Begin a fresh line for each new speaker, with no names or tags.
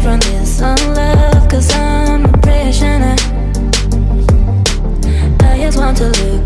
from this unlove Cause I'm a prisoner. I just want to live